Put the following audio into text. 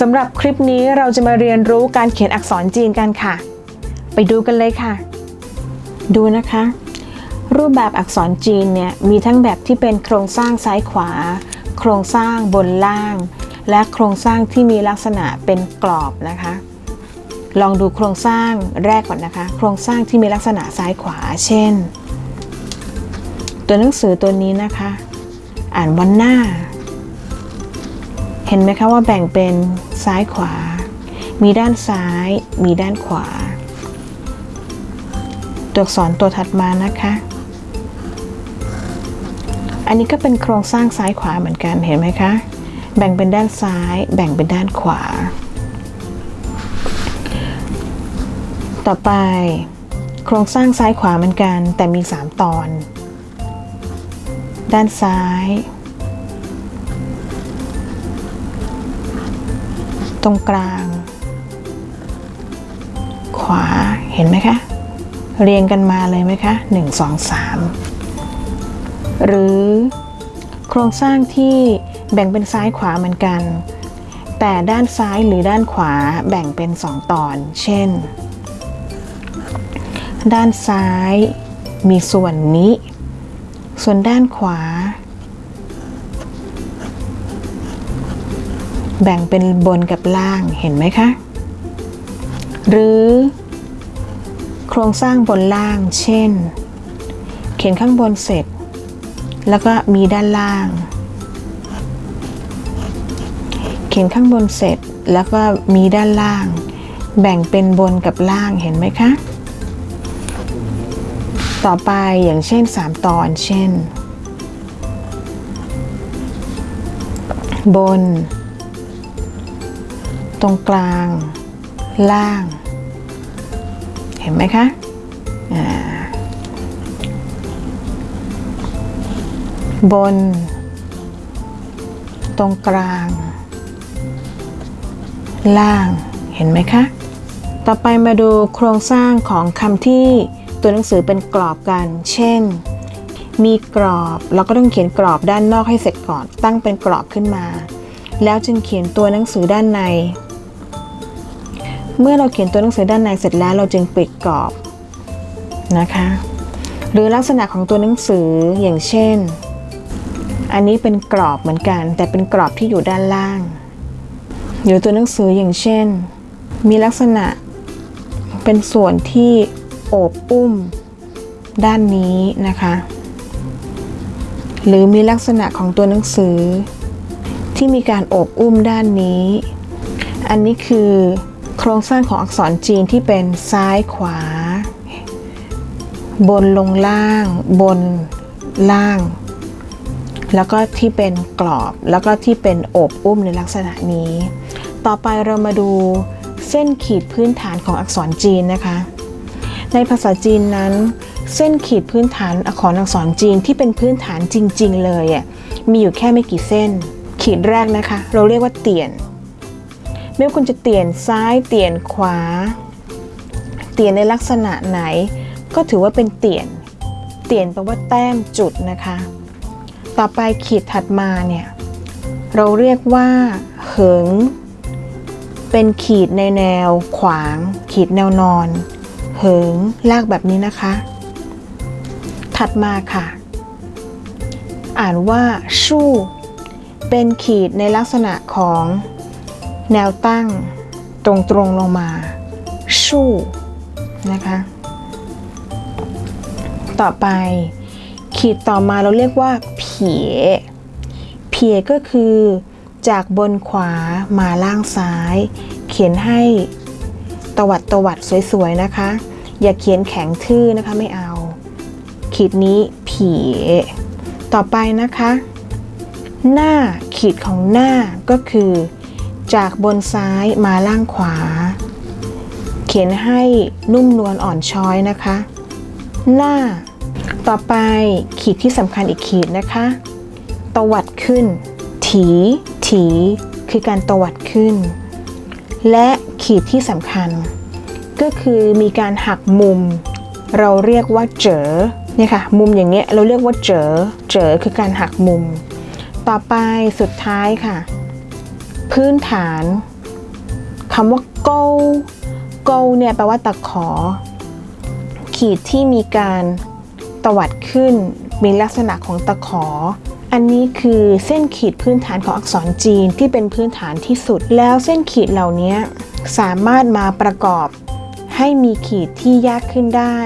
สำหรับคลิปนี้เราจะมาเรียนรู้การเขียนอักษรจีนกันค่ะ ไปดูกันเลยค่ะ ดูนะคะ รูปแบบอักษรจีนเนี่ยมีทั้งแบบที่เป็นโครงสร้างซ้ายขวา โครงสร้างบนล่าง และโครงสร้างที่มีลักษณะเป็นกรอบนะคะ ลองดูโครงสร้างแรกก่อนนะคะ โครงสร้างที่มีลักษณะซ้ายขวา เช่น ตัวหนังสือตัวนี้นะคะ อ่านวันหน้า เห็นไหมคะว่าแบ่งเป็นซ้ายขวา มีด้านซ้าย มีด้านขวา ตัวอักษรตัวถัดมานะคะ อันนี้ก็เป็นโครงสร้างซ้ายขวาเหมือนกันเห็นไหมคะ แบ่งเป็นด้านซ้าย แบ่งเป็นด้านขวา ต่อไป โครงสร้างซ้ายขวาเหมือนกัน แต่มี 3 ตอน ด้านซ้าย ตรงกลาง ขวาเห็นไหมคะ เรียงกันมาเลยไหมคะ1 2 3 หรือโครงสร้างที่แบ่งเป็นซ้ายขวาเหมือนกัน แต่ด้านซ้ายหรือด้านขวาแบ่งเป็น 2 ตอน เช่น ด้านซ้ายมีส่วนนี้ ส่วนด้านขวา แบ่งเป็นบนกับล่างเห็นไหมคะ หรือ โครงสร้างบนล่าง เช่น เขียนข้างบนเสร็จ แล้วก็มีด้านล่าง เขียนข้างบนเสร็จแล้วก็มีด้านล่าง แบ่งเป็นบนกับล่างเห็นไหมคะ ต่อไปอย่างเช่น 3 ตอนเช่น บน ตรงกลาง ล่าง เห็นไหมคะอ่าบน ตรงกลาง ล่าง เห็นไหมคะ ต่อไปมาดูโครงสร้างของคำที่ตัวหนังสือเป็นกรอบกัน เช่น มีกรอบ เราก็ต้องเขียนกรอบด้านนอกให้เสร็จก่อน ตั้งเป็นกรอบขึ้นมา แล้วจึงเขียนตัวหนังสือด้านใน เมื่อเราเขียนตัวหนังสือด้านในเสร็จแล้วเราจึงปิดกรอบนะคะ หรือลักษณะของตัวหนังสืออย่างเช่น อันนี้เป็นกรอบเหมือนกัน แต่เป็นกรอบที่อยู่ด้านล่าง หรือตัวหนังสืออย่างเช่น มีลักษณะเป็นส่วนที่โอบอุ้มด้านนี้นะคะ หรือมีลักษณะของตัวหนังสือ ที่มีการโอบอุ้มด้านนี้ อันนี้คือ โครงสร้างของอักษรจีนที่เป็นซ้ายขวา บนลงล่าง บนล่าง แล้วก็ที่เป็นกรอบ แล้วก็ที่เป็นโอบอุ้มในลักษณะนี้ ต่อไปเรามาดูเส้นขีดพื้นฐานของอักษรจีนนะคะ ในภาษาจีนนั้น เส้นขีดพื้นฐานอักษรอักษรจีนที่เป็นพื้นฐานจริง ๆ เลยอะมีอยู่แค่ไม่กี่เส้น ขีดแรกนะคะ เราเรียกว่าเตียน ไม่ว่าคุณจะเตียนซ้ายเตียนขวา เตียนในลักษณะไหน ก็ถือว่าเป็นเตียน เตียนแปลว่าแต้มจุดนะคะ ต่อไปขีดถัดมาเนี่ยเราเรียกว่าเหิง เป็นขีดในแนว ขวาง ขีดแนวนอน เหิงลากแบบนี้นะคะ ถัดมาค่ะ อ่านว่า ชู่ เป็นขีดในลักษณะของ แนวตั้งตรงๆลงมาชู่นะคะ ต่อไป ขีดต่อมาเราเรียกว่าเผียเผียก็คือ จากบนขวามาล่างซ้าย เขียนให้ตวัดตวัดสวยๆนะคะ อย่าเขียนแข็งทื่อนะคะไม่เอา ขีดนี้ผีต่อไปนะคะ หน้าขีดของหน้าก็คือ จากบนซ้ายมาล่างขวา เขียนให้นุ่มนวลอ่อนช้อยนะคะ หน้า ต่อไปขีดที่สำคัญอีกขีดนะคะ ตวัดขึ้น ถี ถี คือการตวัดขึ้น และขีดที่สำคัญ ก็คือมีการหักมุม เราเรียกว่าเจอเนี่ยค่ะ มุมอย่างเงี้ยเราเรียกว่าเจอ เจอคือการหักมุม ต่อไปสุดท้ายค่ะ พื้นฐานคำว่า go go เนี่ยแปลว่าตะขอ ขีดที่มีการตวัดขึ้น มีลักษณะของตะขอ อันนี้คือเส้นขีดพื้นฐานของอักษรจีนที่เป็นพื้นฐานที่สุด แล้วเส้นขีดเหล่านี้สามารถมาประกอบให้มีขีดที่ยากขึ้นได้